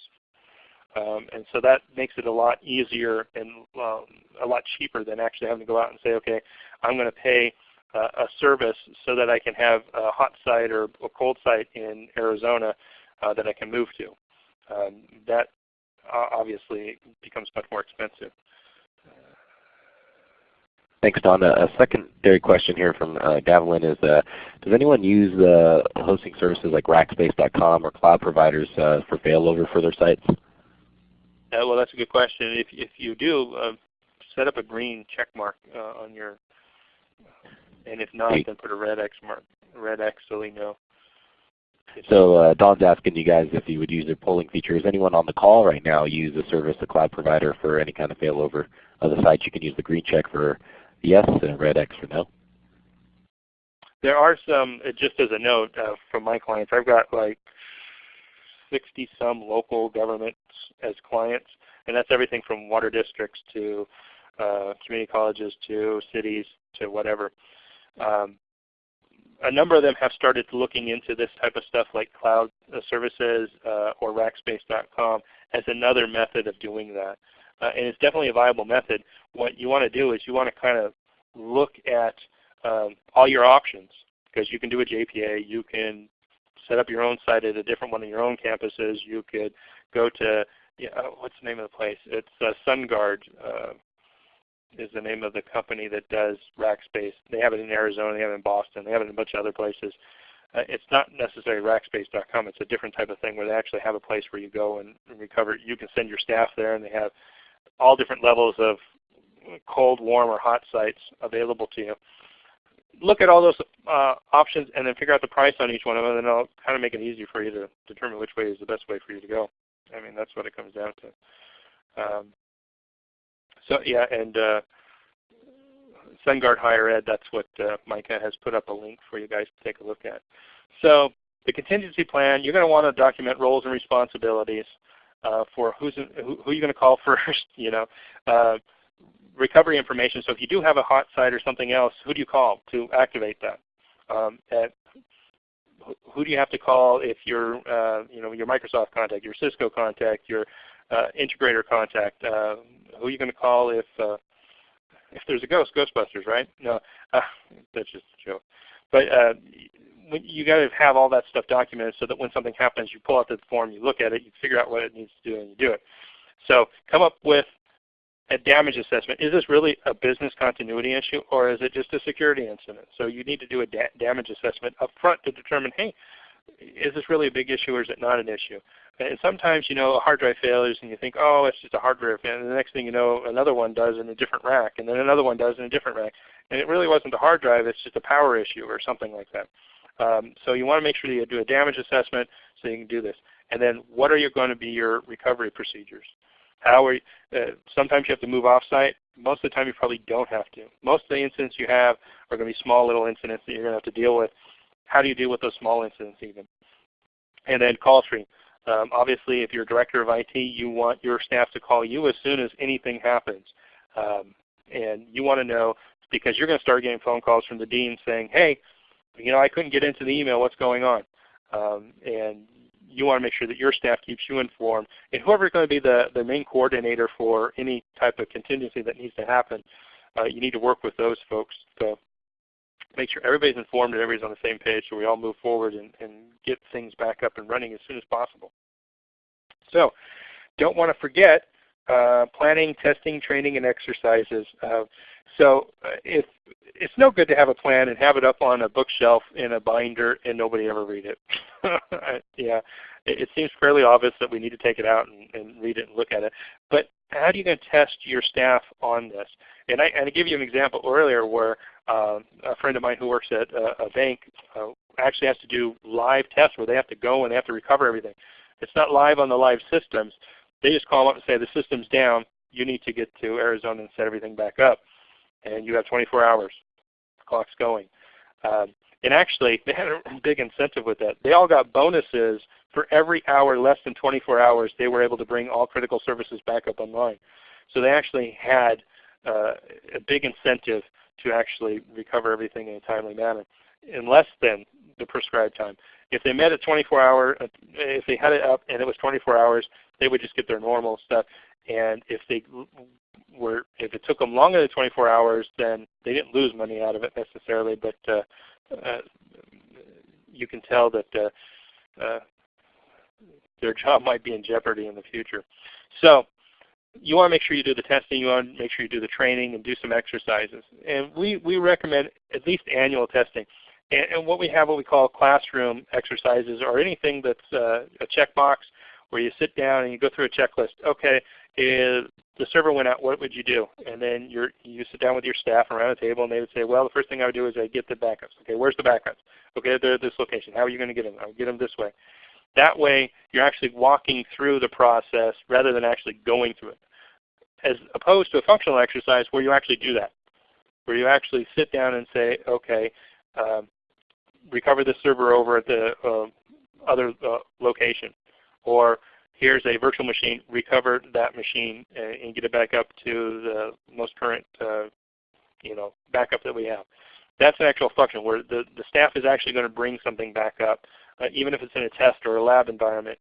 Um, and so that makes it a lot easier and um, a lot cheaper than actually having to go out and say, okay, I'm going to pay uh, a service so that I can have a hot site or a cold site in Arizona uh, that I can move to. Um, that obviously becomes much more expensive. Thanks, Don. A secondary question here from uh, is, uh, does anyone use uh, hosting services like Rackspace.com or cloud providers uh, for failover for their sites? Uh, well, that's a good question. If, if you do, uh, set up a green check mark uh, on your, and if not, then put a red X mark, red X so we know. So uh, Don's asking you guys if you would use their polling feature. Is anyone on the call right now use the service, the cloud provider for any kind of failover of the site? You can use the green check for yes and red X for no. There are some, uh, just as a note uh, from my clients, I've got like 60 some local governments as clients, and that's everything from water districts to uh, community colleges to cities to whatever. Um, a number of them have started looking into this type of stuff like cloud uh, services uh, or rackspace.com as another method of doing that. Uh, and it's definitely a viable method. What you want to do is you want to kind of look at um, all your options because you can do a JPA, you can set up your own site at a different one of your own campuses. You could go to, yeah, what's the name of the place? It's uh, SunGard uh, is the name of the company that does Rackspace. They have it in Arizona, they have it in Boston, they have it in a bunch of other places. Uh, it's not necessarily rackspace.com. It's a different type of thing where they actually have a place where you go and, and recover. You can send your staff there and they have all different levels of cold, warm, or hot sites available to you look at all those uh, options and then figure out the price on each one of them, and it'll kind of make it easy for you to determine which way is the best way for you to go. I mean, that's what it comes down to. Um, so yeah, and uh, SunGard Higher Ed, that's what uh, Micah has put up a link for you guys to take a look at. So the contingency plan, you're going to want to document roles and responsibilities uh, for who's in, who, who you're going to call first. You know, uh, recovery information. So if you do have a hot site or something else, who do you call to activate that? Um, who do you have to call if you're, uh, you know, your Microsoft contact, your Cisco contact, your uh, integrator contact? Uh, who are you going to call if uh, if there's a ghost? Ghostbusters, right? No, uh, that's just a joke. But uh, you got to have all that stuff documented so that when something happens, you pull out the form, you look at it, you figure out what it needs to do, and you do it. So come up with a damage assessment. Is this really a business continuity issue or is it just a security incident? So you need to do a da damage assessment up front to determine, hey, is this really a big issue or is it not an issue? And sometimes you know a hard drive failures and you think, oh, it's just a hardware failure. And the next thing you know, another one does in a different rack, and then another one does in a different rack. And it really wasn't the hard drive, it's just a power issue or something like that. Um, so you want to make sure you do a damage assessment so you can do this. And then what are you going to be your recovery procedures? How are you, uh, sometimes you have to move off-site. Most of the time you probably don't have to. Most of the incidents you have are going to be small little incidents that you're going to have to deal with. How do you deal with those small incidents even? And then call stream. Um, obviously, if you're director of IT, you want your staff to call you as soon as anything happens. Um, and you want to know because you're going to start getting phone calls from the dean saying, hey, you know, I couldn't get into the email, what's going on? Um, and you want to make sure that your staff keeps you informed. And whoever is going to be the, the main coordinator for any type of contingency that needs to happen, uh, you need to work with those folks to make sure everybody's informed and everybody's on the same page so we all move forward and, and get things back up and running as soon as possible. So don't want to forget uh, planning, testing, training, and exercises. Uh, so uh, if it's no good to have a plan and have it up on a bookshelf in a binder and nobody ever read it. yeah, it, it, seems fairly obvious that we need to take it out and, and, read it and look at it. But how are you going to test your staff on this? And I, and I give you an example earlier where uh, a friend of mine who works at a, a bank uh, actually has to do live tests where they have to go and they have to recover everything. It's not live on the live systems. They just call up and say the system's down. You need to get to Arizona and set everything back up and you have 24 hours. The clock's going. Um, and actually, they had a big incentive with that. They all got bonuses for every hour less than 24 hours they were able to bring all critical services back up online. So they actually had uh, a big incentive to actually recover everything in a timely manner in less than the prescribed time. If they met at 24 hour, if they had it up and it was 24 hours, they would just get their normal stuff. And if they were if it took them longer than 24 hours, then they didn't lose money out of it necessarily, but uh, uh, you can tell that uh, uh, their job might be in jeopardy in the future. So you want to make sure you do the testing, you want to make sure you do the training and do some exercises. And we, we recommend at least annual testing. And, and what we have what we call classroom exercises or anything that's uh, a checkbox where you sit down and you go through a checklist. Okay, if the server went out, what would you do? And then you you sit down with your staff around a table and they would say, well, the first thing I would do is I get the backups. Okay, where's the backups? Okay, they're at this location. How are you going to get them? I'll get them this way. That way, you're actually walking through the process rather than actually going through it. As opposed to a functional exercise where you actually do that, where you actually sit down and say, okay, um, recover the server over at the uh, other uh, location, or here's a virtual machine, recover that machine and, and get it back up to the most current uh, you know, backup that we have. That's an actual function where the, the staff is actually going to bring something back up, uh, even if it's in a test or a lab environment.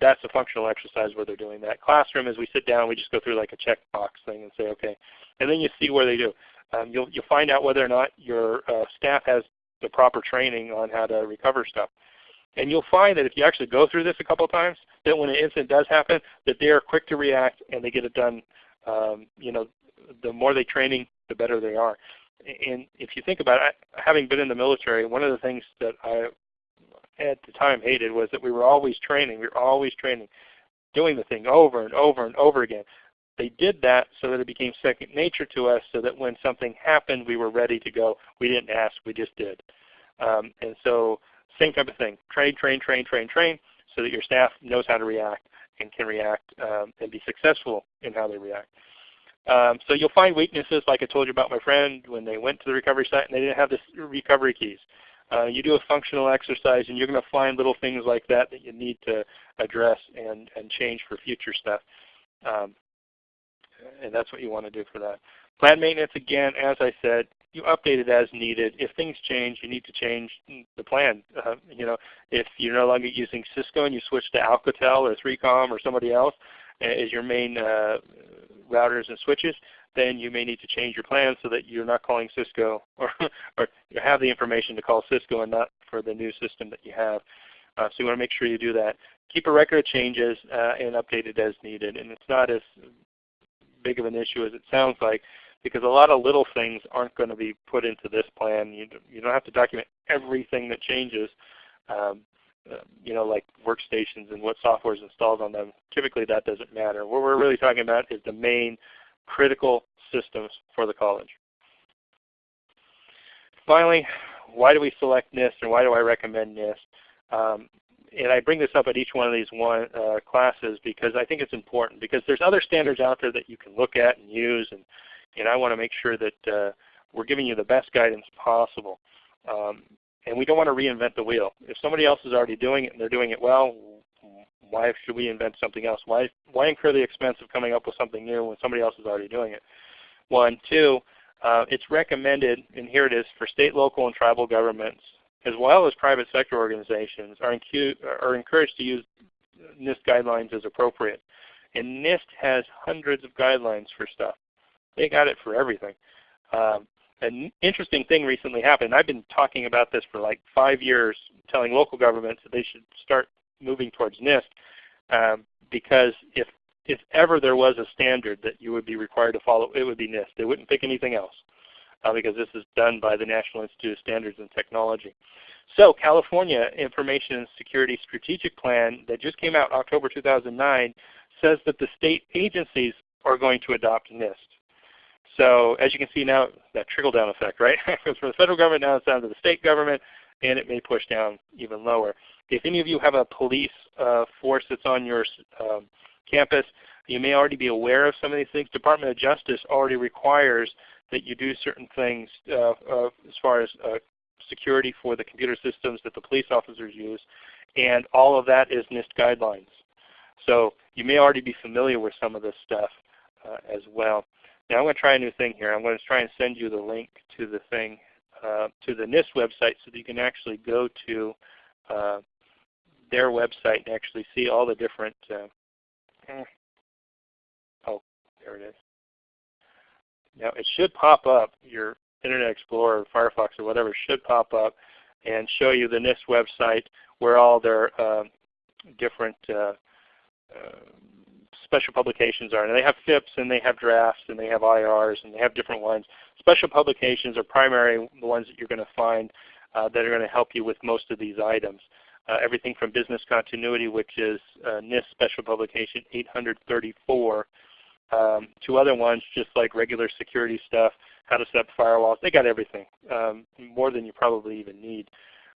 That's a functional exercise where they're doing that. Classroom, as we sit down, we just go through like a checkbox thing and say, okay. And then you see where they do. Um, you'll, you'll find out whether or not your uh, staff has the proper training on how to recover stuff. And you'll find that if you actually go through this a couple of times, that when an incident does happen, that they are quick to react and they get it done. Um, you know, the more they training, the better they are. And if you think about it, having been in the military, one of the things that I at the time hated was that we were always training. We were always training, doing the thing over and over and over again. They did that so that it became second nature to us so that when something happened, we were ready to go. We didn't ask, we just did. Um, and so same type of thing. Train, train, train, train, train, so that your staff knows how to react and can react um, and be successful in how they react. Um, so you'll find weaknesses like I told you about my friend when they went to the recovery site and they didn't have the recovery keys. Uh, you do a functional exercise and you're going to find little things like that that you need to address and, and change for future stuff. Um, and that's what you want to do for that. Plan maintenance, again, as I said, you update it as needed. If things change, you need to change the plan. Uh, you know, if you're no longer using Cisco and you switch to Alcatel or 3Com or somebody else as your main uh, routers and switches, then you may need to change your plan so that you're not calling Cisco or, or you have the information to call Cisco and not for the new system that you have. Uh, so you want to make sure you do that. Keep a record of changes uh, and update it as needed. And it's not as big of an issue as it sounds like because a lot of little things aren't going to be put into this plan. You, you don't have to document everything that changes, um, uh, you know, like workstations and what software is installed on them. Typically that doesn't matter. What we're really talking about is the main critical systems for the college. Finally, why do we select NIST and why do I recommend NIST? Um, and I bring this up at each one of these one, uh, classes because I think it's important because there's other standards out there that you can look at and use and, and I want to make sure that uh, we're giving you the best guidance possible. Um, and we don't want to reinvent the wheel. If somebody else is already doing it and they're doing it well, why should we invent something else? Why, why incur the expense of coming up with something new when somebody else is already doing it? One. Two, uh, it's recommended, and here it is, for state, local, and tribal governments, as well as private sector organizations, are, are encouraged to use NIST guidelines as appropriate. And NIST has hundreds of guidelines for stuff. They got it for everything. Um, an interesting thing recently happened. I've been talking about this for like five years, telling local governments that they should start moving towards NIST um, because if if ever there was a standard that you would be required to follow, it would be NIST. They wouldn't pick anything else uh, because this is done by the National Institute of Standards and Technology. So California Information Security Strategic Plan that just came out October 2009 says that the state agencies are going to adopt NIST. So as you can see now, that trickle-down effect, right? goes from the federal government now down to the state government, and it may push down even lower. If any of you have a police uh, force that's on your um, campus, you may already be aware of some of these things. Department of Justice already requires that you do certain things uh, uh, as far as uh, security for the computer systems that the police officers use, and all of that is NIST guidelines. So you may already be familiar with some of this stuff uh, as well. Now I'm going to try a new thing here. I'm going to try and send you the link to the thing, uh, to the NIST website so that you can actually go to uh, their website and actually see all the different uh, oh, there it is. Now it should pop up, your Internet Explorer, or Firefox, or whatever should pop up and show you the NIST website where all their uh, different uh, uh, special publications are. And they have FIPS and they have drafts and they have IRs and they have different ones. Special publications are primarily the ones that you're going to find uh, that are going to help you with most of these items. Uh, everything from business continuity, which is uh, NIST Special Publication 834, um, to other ones just like regular security stuff, how to set up firewalls. They got everything, um, more than you probably even need.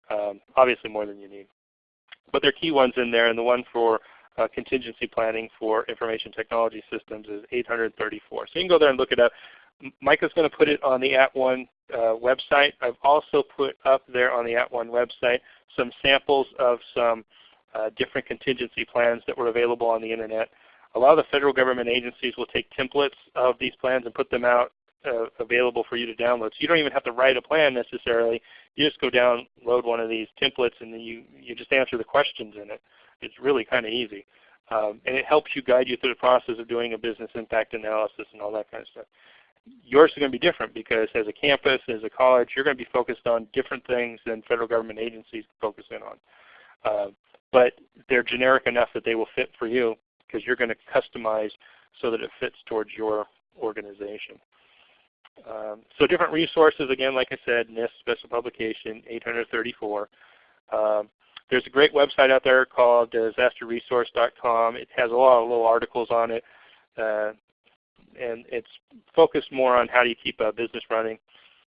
Um, obviously more than you need. But there are key ones in there, and the one for uh, contingency planning for information technology systems is 834. So you can go there and look it up. Micah's going to put it on the At @ONE uh, website. I've also put up there on the At @ONE website some samples of some uh, different contingency plans that were available on the Internet. A lot of the federal government agencies will take templates of these plans and put them out uh, available for you to download. So you don't even have to write a plan necessarily. You just go download one of these templates and then you, you just answer the questions in it. It's really kind of easy. Um, and it helps you guide you through the process of doing a business impact analysis and all that kind of stuff. Yours is going to be different because as a campus, as a college, you're going to be focused on different things than federal government agencies focus in on. Uh, but they're generic enough that they will fit for you because you're going to customize so that it fits towards your organization. Um, so different resources, again, like I said, NIST Special Publication 834. Um, there's a great website out there called disasterresource.com. It has a lot of little articles on it. Uh, and it's focused more on how do you keep a business running.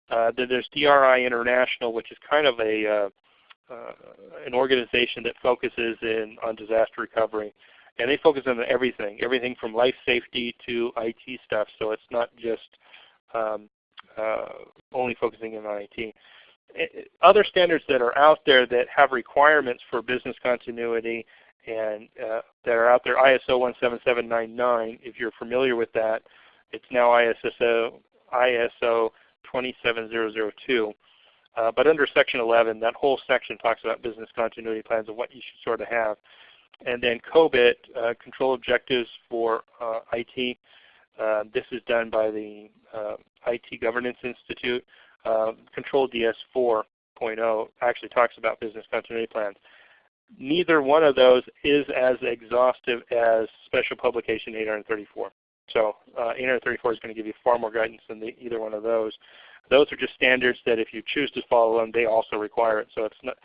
Uh, then there's DRI International, which is kind of a uh, uh, an organization that focuses in on disaster recovery, and they focus on everything, everything from life safety to IT stuff. So it's not just um, uh, only focusing in on IT. Eh, other standards that are out there that have requirements for business continuity and uh, that are out there, ISO 17799, if you're familiar with that, it's now ISO, ISO 27002. Uh, but under Section 11, that whole section talks about business continuity plans and what you should sort of have. And then COBIT, uh, Control Objectives for uh, IT. Uh, this is done by the uh, IT Governance Institute. Uh, Control DS 4.0 actually talks about business continuity plans neither one of those is as exhaustive as Special Publication 834. So uh, 834 is going to give you far more guidance than the, either one of those. Those are just standards that if you choose to follow them, they also require it. So it's not,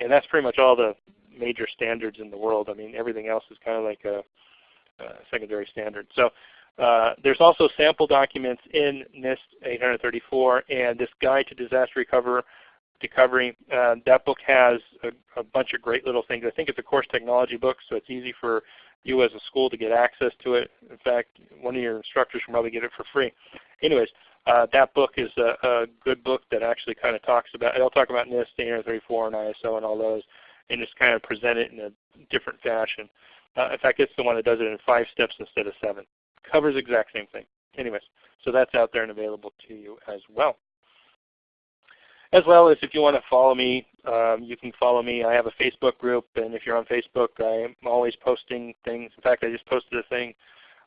and that's pretty much all the major standards in the world. I mean, everything else is kind of like a, a secondary standard. So uh, there's also sample documents in NIST 834 and this guide to disaster recovery. recovery uh, that book has a, a, bunch of great little things. I think it's a course technology book, so it's easy for you as a school to get access to it. In fact, one of your instructors can probably get it for free. Anyways, uh, that book is a, a, good book that actually kind of talks about, it'll talk about NIST 834 and ISO and all those, and just kind of present it in a different fashion. Uh, in fact, it's the one that does it in five steps instead of seven. Covers exact same thing. Anyways, so that's out there and available to you as well. As well as if you want to follow me, um, you can follow me. I have a Facebook group, and if you're on Facebook, I'm always posting things. In fact, I just posted a thing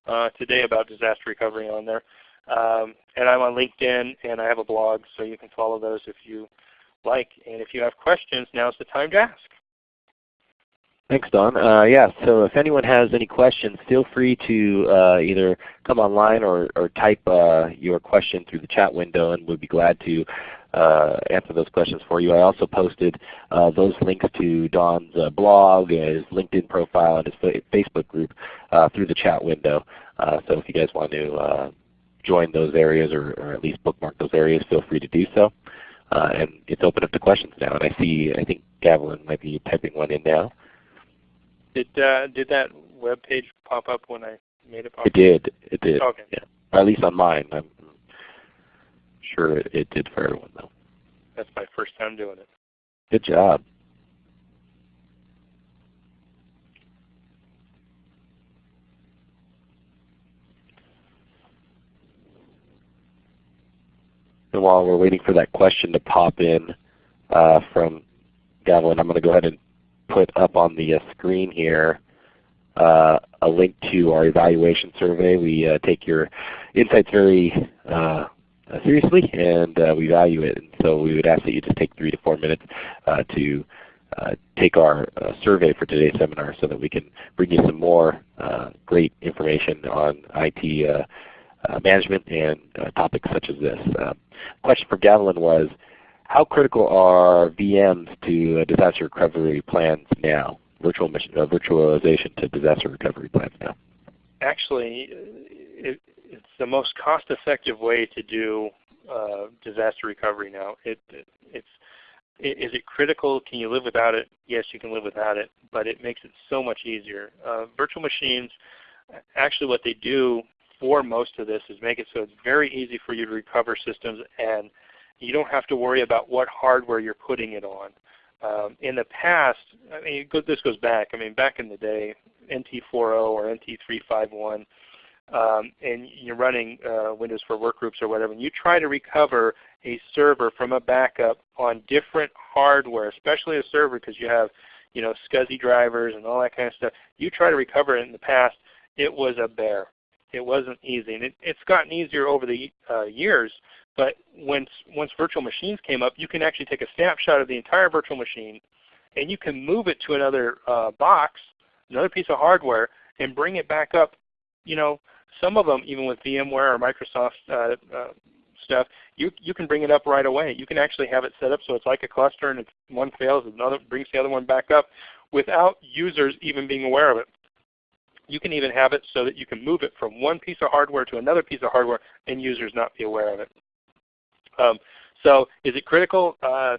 uh, today about disaster recovery on there. Um, and I'm on LinkedIn, and I have a blog, so you can follow those if you like. And if you have questions, now's the time to ask. Thanks, Don. Uh, yeah, so if anyone has any questions, feel free to uh, either come online or, or type uh, your question through the chat window, and we'll be glad to uh, answer those questions for you. I also posted uh, those links to Don's uh, blog, his LinkedIn profile, and his Facebook group through the chat window. so if you guys want to join those areas or, or, at least bookmark those areas, feel free to do so. and it's open up to questions now. And I see, I think Gavelin might be typing one in now. Did uh, did that web page pop up when I made it pop? It did. It did. Okay. Yeah. Or at least on mine. I'm sure it, it did for everyone though. That's my first time doing it. Good job. And while we're waiting for that question to pop in uh, from Gavin, I'm going to go ahead and put up on the uh, screen here uh, a link to our evaluation survey. We uh, take your insights very uh, seriously and uh, we value it. And so we would ask that you just take three to four minutes uh, to take our survey for today's seminar so that we can bring you some more great information on IT management and topics such as this. question for Gavelin was, how critical are VMs to disaster recovery plans now? Virtual mission, uh, virtualization to disaster recovery plans now? Actually, it, it's the most cost-effective way to do uh, disaster recovery now. It, it, it's is it critical? Can you live without it? Yes, you can live without it, but it makes it so much easier. Uh, virtual machines, actually what they do for most of this is make it so it's very easy for you to recover systems and you don't have to worry about what hardware you're putting it on. Um, in the past, I mean, this goes back. I mean, back in the day, NT40 or NT351, um, and you're running uh, Windows for Workgroups or whatever, and you try to recover a server from a backup on different hardware, especially a server because you have you know, SCSI drivers and all that kind of stuff. You try to recover it in the past, it was a bear. It wasn't easy. And it, it's gotten easier over the uh, years, but once, once virtual machines came up, you can actually take a snapshot of the entire virtual machine and you can move it to another uh, box, another piece of hardware, and bring it back up. You know, some of them, even with VMware or Microsoft uh, uh, stuff, you, you can bring it up right away. You can actually have it set up so it's like a cluster and if one fails, another brings the other one back up without users even being aware of it. You can even have it so that you can move it from one piece of hardware to another piece of hardware and users not be aware of it. Um, so is it critical? Uh,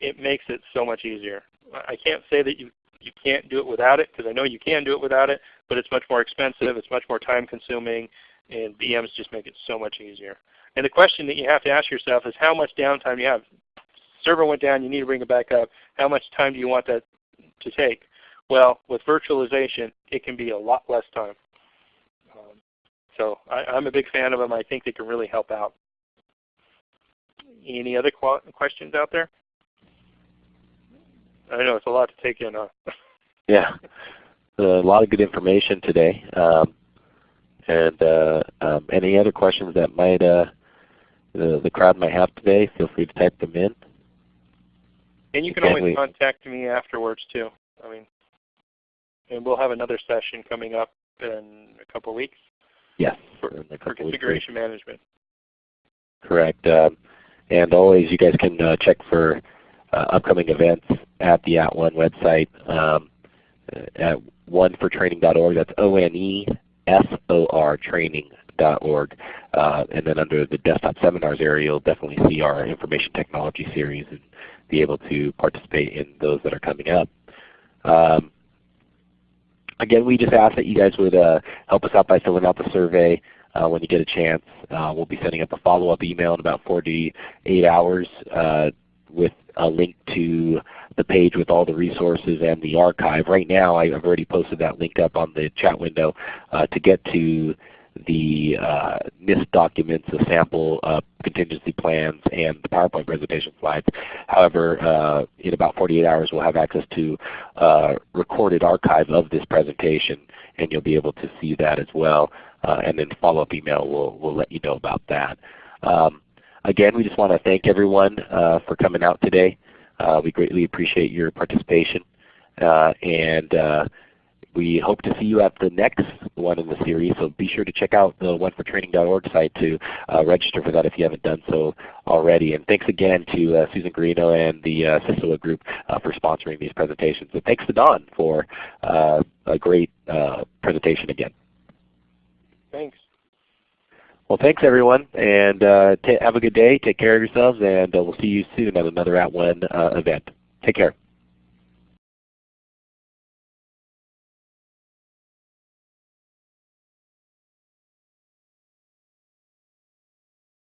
it makes it so much easier. I can't say that you, you can't do it without it because I know you can do it without it, but it's much more expensive, it's much more time consuming, and VMs just make it so much easier. And the question that you have to ask yourself is how much downtime you have. Server went down, you need to bring it back up. How much time do you want that to take? Well, with virtualization, it can be a lot less time. Um, so I, I'm a big fan of them. I think they can really help out. Any other questions out there? I know it's a lot to take in. Huh? yeah, a lot of good information today. Um, and uh, um, any other questions that might uh, the, the crowd might have today, feel free to type them in. And you can always we, contact me afterwards too. I mean, and we'll have another session coming up in a couple of weeks. Yes. For, for configuration management. Correct. Um, and always you guys can uh, check for uh, upcoming events at the At One website um, at onefortraining.org. That's O-N-E-S-O-R training.org. Uh, and then under the desktop seminars area you'll definitely see our information technology series and be able to participate in those that are coming up. Um, again, we just ask that you guys would uh, help us out by filling out the survey uh, when you get a chance. Uh, we'll be sending up a follow-up email in about 48 hours uh, with a link to the page with all the resources and the archive. Right now I've already posted that link up on the chat window uh, to get to the uh, NIST documents, the sample uh, contingency plans, and the PowerPoint presentation slides. However, uh, in about 48 hours we'll have access to a recorded archive of this presentation and you'll be able to see that as well. Uh, and then follow-up email will, will let you know about that. Um, again, we just want to thank everyone uh, for coming out today. Uh, we greatly appreciate your participation. Uh, and uh, we hope to see you at the next one in the series. So be sure to check out the onefortraining.org site to uh, register for that if you haven't done so already. And thanks again to uh, Susan Garino and the uh, CISOA group for sponsoring these presentations. And thanks to Don for a great presentation again. Thanks. Well, thanks everyone, and uh, have a good day. Take care of yourselves, and uh, we'll see you soon at another At One uh, event. Take care.